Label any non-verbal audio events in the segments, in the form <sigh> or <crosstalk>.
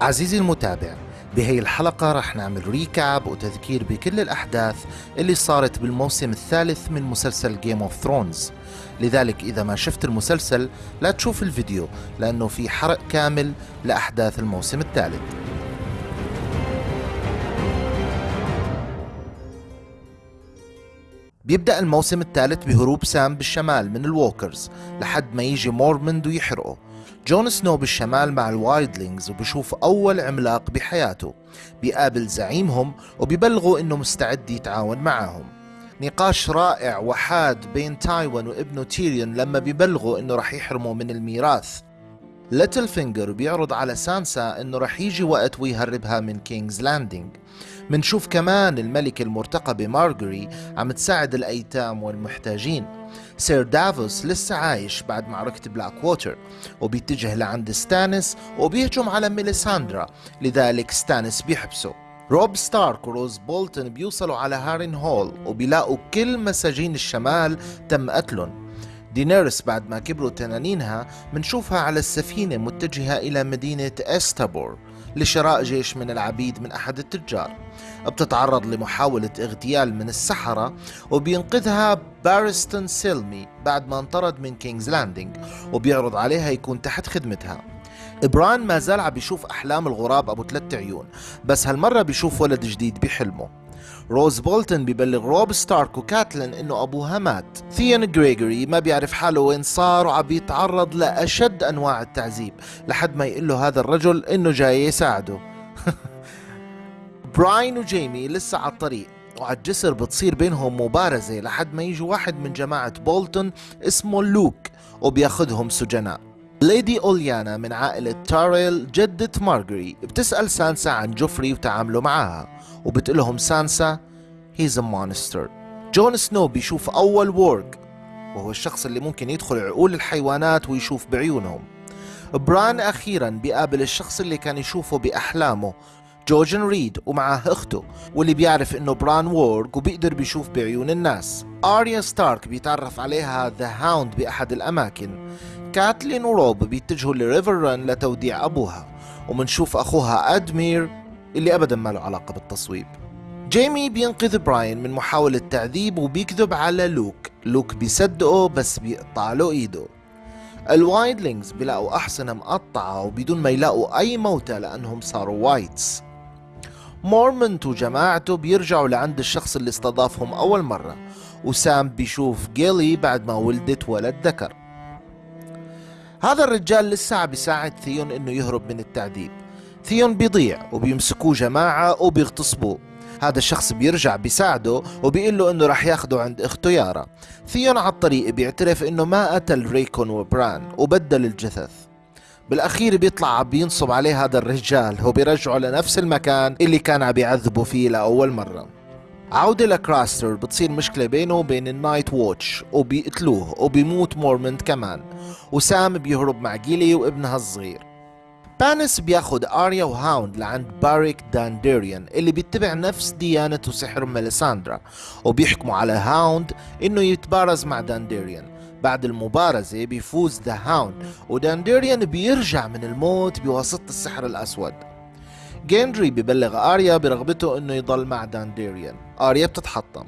عزيزي المتابع بهي الحلقة رح نعمل recap وتذكير بكل الأحداث اللي صارت بالموسم الثالث من مسلسل Game of Thrones. لذلك إذا ما شفت المسلسل لا تشوف الفيديو لأنه في حرق كامل لأحداث الموسم الثالث. بيبدأ الموسم الثالث بهروب سام بالشمال من ال walkers لحد ما يجي مورمونت ويحرقه. جون سنو بالشمال مع ال wildlings وبشوف أول عملاق بحياته. بيقابل زعيمهم وبيبلغوا إنه مستعد يتعاون معهم. نقاش رائع وحاد بين تايوين وابنه تيريون لما بيبلغوا إنه رح يحرموا من الميراث. Littlefinger بيعرض على سانسا إنه رح يجي وقت ويهربها من King's Landing. منشوف كمان الملكة المرتقبة مارجري عم تساعد الأيتام والمحتاجين. سير دافوس لسه عايش بعد معركة بلاك ووتر وبيتجه لعند ستانس وبيهجم على ميليساندرا لذلك ستانس بيحبسه. روب ستارك وروز بولتن بيوصلوا على هارين هول وبيلاقوا كل مساجين الشمال تم قتلهم. دينيرس بعد ما كبروا تنانينها منشوفها على السفينة متجهة إلى مدينة إستابور لشراء جيش من العبيد من أحد التجار. بتتعرض لمحاولة اغتيال من السحرة وبينقذها بارستون سيلمي بعد ما انطرد من كينجز لاندينج وبيعرض عليها يكون تحت خدمتها. بران ما زال عم بيشوف أحلام الغراب أبو ثلاث عيون بس هالمرة بيشوف ولد جديد بحلمه. روز بولتن ببلغ روب ستارك وكاتلين إنه أبوها مات. ثيون جريجوي ما بيعرف حاله وين صار وعم بيتعرض لأشد أنواع التعذيب لحد ما يقول له هذا الرجل إنه جاي يساعده. <laughs> براين وجيمي لسه على الطريق وعلى الجسر بتصير بينهم مبارزة لحد ما يجي واحد من جماعة بولتون اسمه لوك وبياخدهم سجناء. ليدي أولينا من عائلة تاريل جدة مارجري بتسأل سانسا عن جوفري وتعامله معاها وبتقلهم سانسا he's a monster. جون سنو بيشوف أول warg وهو الشخص اللي ممكن يدخل عقول الحيوانات ويشوف بعيونهم. بران أخيرا بيقابل الشخص اللي كان يشوفه بأحلامه جوجن ريد ومعه أخته واللي بيعرف إنه بران warg وبيقدر بيشوف بعيون الناس. اريا ستارك بيتعرف عليها ذا هاوند بأحد الأماكن. كاتلين وروب بيتجهوا لريفر رن لتوديع أبوها ومنشوف أخوها أدمير اللي ابدا ما له علاقة بالتصويب. جيمي بينقذ براين من محاولة تعذيب وبيكذب على لوك. لوك بيصدقه بس بيقطع له إيده. ال wildlings بيلاقوا أحصنة مقطعة وبدون ما يلاقوا أي موتى لأنهم صاروا wights. مورمنت وجماعته بيرجعوا لعند الشخص اللي استضافهم أول مرة وسام بيشوف جيلي بعد ما ولدت ولد ذكر. هذا الرجال لسه عم بيساعد ثيون إنه يهرب من التعذيب. ثيون بيضيع وبيمسكوه جماعة وبيغتصبوه. هذا الشخص بيرجع بيساعده وبيقول له إنه رح ياخده عند أخته يارا. ثيون على الطريق بيعترف إنه ما قتل ريكون وبران وبدل الجثث. بالأخير بيطلع بينصب عليه هذا الرجال. وبيرجعه لنفس المكان اللي كان عم بيعذبه فيه لأول مرة. عودة لكراستر بتصير مشكلة بينه وبين ال Night Watch وبيقتلوه وبيموت مورمنت كمان. وسام بيهرب مع جيلي وابنها الصغير. بانس بياخد آريا وهاوند لعند باريك دانديريان اللي بيتبع نفس ديانة وسحر ميليساندرا. وبيحكموا على هاوند إنه يتبارز مع دانديريان بعد المبارزة بيفوز ذا هاوند. ودانديريان بيرجع من الموت بواسطة السحر الأسود. جيندري ببلغ آريا برغبته إنه يضل مع دانديريان آريا بتتحطم.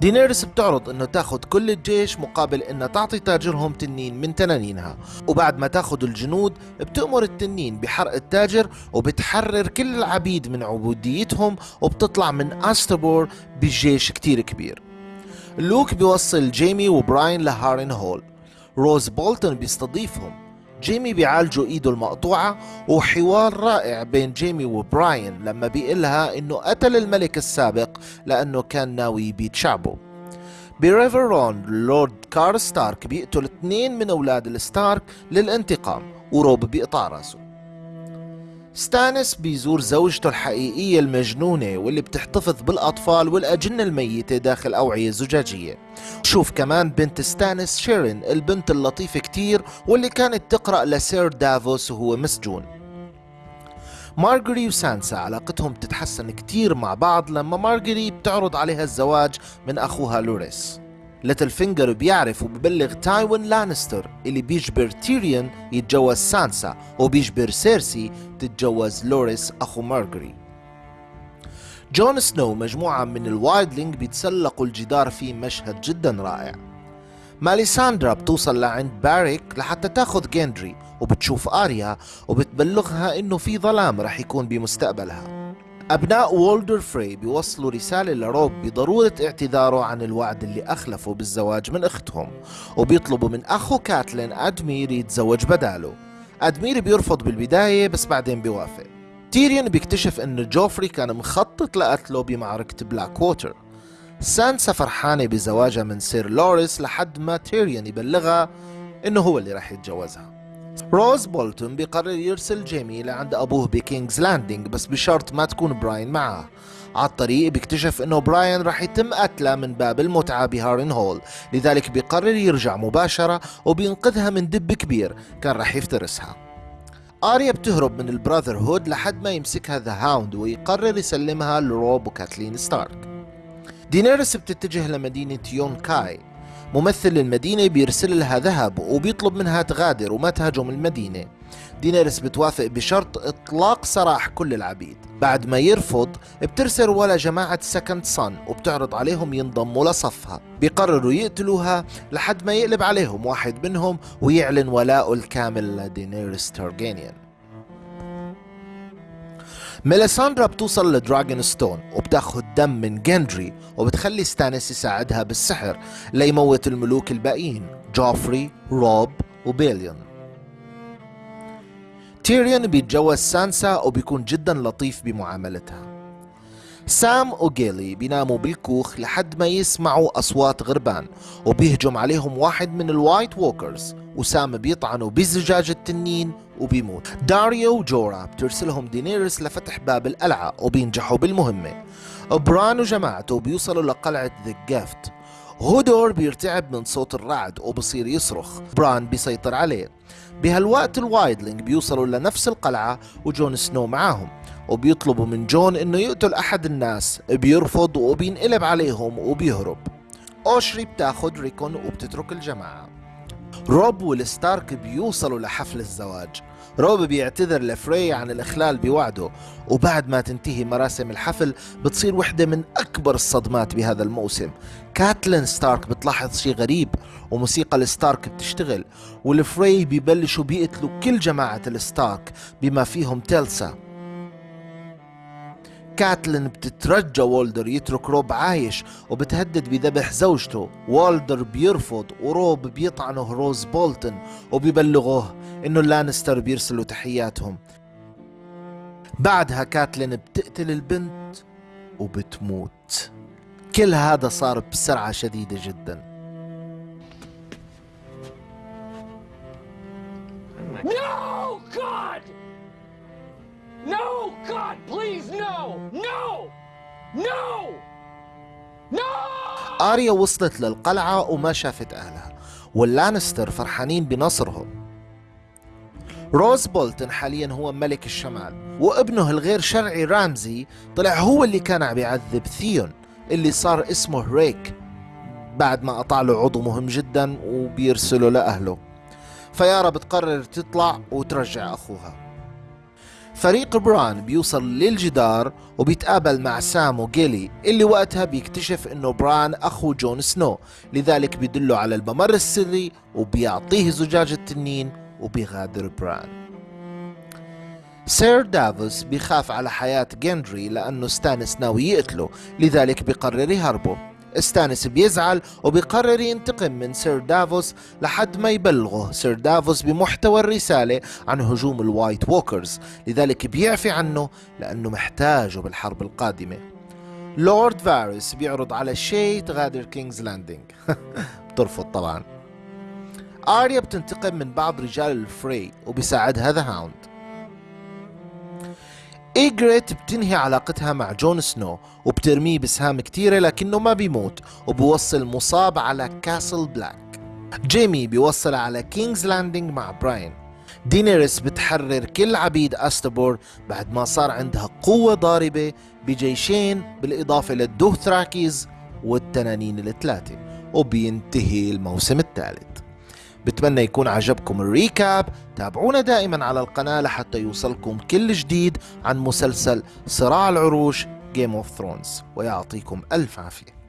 دينيرس بتعرض إنه تاخد كل الجيش مقابل إنها تعطي تاجرهم تنين من تنانينها. وبعد ما تاخد الجنود بتأمر التنين بحرق التاجر وبتحرر كل العبيد من عبوديتهم وبتطلع من أستابور بجيش كتير كبير. لوك بيوصل جيمي وبراين لهارين هول. روز بولتون بيستضيفهم. جيمي بيعالجوا إيده المقطوعة وحوار رائع بين جيمي وبراين لما بيقلها إنه قتل الملك السابق لأنه كان ناوي يبيد شعبه بريفر رن لورد كار ستارك بيقتل اثنين من أولاد الستارك للانتقام وروب بيقطع رأسه. ستانس بيزور زوجته الحقيقية المجنونة واللي بتحتفظ بالأطفال والأجنة الميتة داخل أوعية زجاجية. شوف كمان بنت ستانس شيرين البنت اللطيفة كتير واللي كانت تقرأ لسير دافوس وهو مسجون. مارجري وسانسا علاقتهم تتحسن كتير مع بعض لما مارجري بتعرض عليها الزواج من أخوها لوريس. ليتل فينجر بيعرف وببلغ تايوين لانستر اللي بيجبر تيريون يتجوز سانسا وبيجبر سيرسي تتجوز لوريس أخو مارجري جون سنو مجموعة من ال wildling بيتسلقوا الجدار في مشهد جدا رائع. ماليساندرا بتوصل لعند باريك لحتى تاخذ جيندري وبتشوف آريا وبتبلغها إنه في ظلام رح يكون بمستقبلها. أبناء وولدر فري بيوصلوا رسالة لروب بضرورة اعتذاره عن الوعد اللي أخلفه بالزواج من أختهم وبيطلبوا من أخو كاتلين أدمير يتزوج بداله. أدمير بيرفض بالبداية بس بعدين بيوافق. تيريون بيكتشف أن جوفري كان مخطط لقتله بمعركة بلاك ووتر سانسا فرحانة بزواجها من سير لوريس لحد ما تيريون يبلغها إنه هو اللي راح يتجوزها. روز بولتون بيقرر يرسل جيمي لعند أبوه بكينجز لاندنج بس بشرط ما تكون براين معه. على الطريق بيكتشف إنه براين راح يتم قتله من باب المتعة بهارن هول. لذلك بيقرر يرجع مباشرة وبينقذها من دب كبير كان راح يفترسها. آريا بتهرب من ال Brotherhood لحد ما يمسكها ذا هاوند ويقرر يسلمها لروب وكاتلين ستارك. دينيرس بتتجه لمدينة يونكاي ممثل المدينة بيرسل لها ذهب وبيطلب منها تغادر وما تهاجم المدينة. دينيرس بتوافق بشرط إطلاق سراح كل العبيد. بعد ما يرفض بترسل له جماعة Second Sons وبتعرض عليهم ينضموا لصفها. بيقرروا يقتلوها لحد ما يقلب عليهم واحد منهم ويعلن ولاءه الكامل لدينيرس تارجيريان ميليساندرا بتوصل لدراجون ستون وبتاخد دم من جندري وبتخلي ستانيس يساعدها بالسحر ليموت الملوك الباقيين جوفري روب وبيلون. تيريون بيتجوز سانسا وبيكون جدا لطيف بمعاملتها. سام وجيلي بيناموا بالكوخ لحد ما يسمعوا أصوات غربان وبيهجم عليهم واحد من ال White Walkers وسام بيطعنوا بزجاج التنين وبيموت. داريو وجورا بترسلهم دينيرس لفتح باب القلعة وبينجحوا بالمهمة. بران وجماعته بيوصلوا لقلعة The Gift هودور بيرتعب من صوت الرعد وبصير يصرخ. بران بيسيطر عليه. بهالوقت ال Wildling بيوصلوا لنفس القلعة وجون سنو معاهم. وبيطلبوا من جون إنه يقتل أحد الناس بيرفض وبينقلب عليهم وبيهرب. أوشا بتاخد ريكون وبتترك الجماعة. روب والستارك بيوصلوا لحفل الزواج. روب بيعتذر لفري عن الإخلال بوعده وبعد ما تنتهي مراسم الحفل بتصير وحدة من أكبر الصدمات بهذا الموسم. كاتلين ستارك بتلاحظ شيء غريب وموسيقى الستارك بتشتغل والفري بيبلشوا بيقتلوا كل جماعة الستارك بما فيهم تاليسا. كاتلين بتترجى وولدر يترك روب عايش وبتهدد بذبح زوجته. وولدر بيرفض وروب بيطعنه روز بولتن وبيبلغوه إنه اللانستر بيرسلوا تحياتهم. بعدها كاتلين بتقتل البنت وبتموت. كل هذا صار بسرعة شديدة جدا. No, God! No, God, please, no! No! No! No! آريا وصلت للقلعة وما شافت أهلها واللانستر فرحانين بنصرهم روز بولتن حاليا هو ملك الشمال وابنه الغير شرعي رامزي طلع هو اللي كان عم يعذب ثيون اللي صار اسمه ريك بعد ما قطع له عضو مهم جدا وبيرسله لأهله يارا بتقرر تطلع وترجع أخوها فريق بران بيوصل للجدار وبيتقابل مع سام وجيلي اللي وقتها بيكتشف إنه بران أخو جون سنو. لذلك بيدله على الممر السري وبيعطيه زجاج التنين وبيغادر بران. سير دافوس بيخاف على حياة جندري لأنه ستانس ناوي يقتله لذلك بيقرر يهربه. ستانس بيزعل وبيقرر ينتقم من سير دافوس لحد ما يبلغه سير دافوس بمحتوى الرسالة عن هجوم ال White Walkers. لذلك بيعفي عنه لأنه محتاجه بالحرب القادمة. لورد فارس بيعرض على شاي تغادر كينجز لاندنج <laughs> بترفض طبعا. آريا بتنتقم من بعض رجال الفري وبيساعدها The Hound إيجريت بتنهي علاقتها مع جون سنو وبترميه بسهام كتيرة لكنه ما بيموت وبوصل مصاب على كاسل بلاك. جيمي بيوصل على كينجز لاندنج مع براين. دينيريس بتحرر كل عبيد أستابور بعد ما صار عندها قوة ضاربة بجيشين بالإضافة للدوثراكيز والتنانين الثلاثة وبينتهي الموسم الثالث. بتمنى يكون عجبكم الريكاب. تابعونا دائما على القناة لحتى يوصلكم كل جديد عن مسلسل صراع العروش Game of Thrones. ويعطيكم ألف عافية.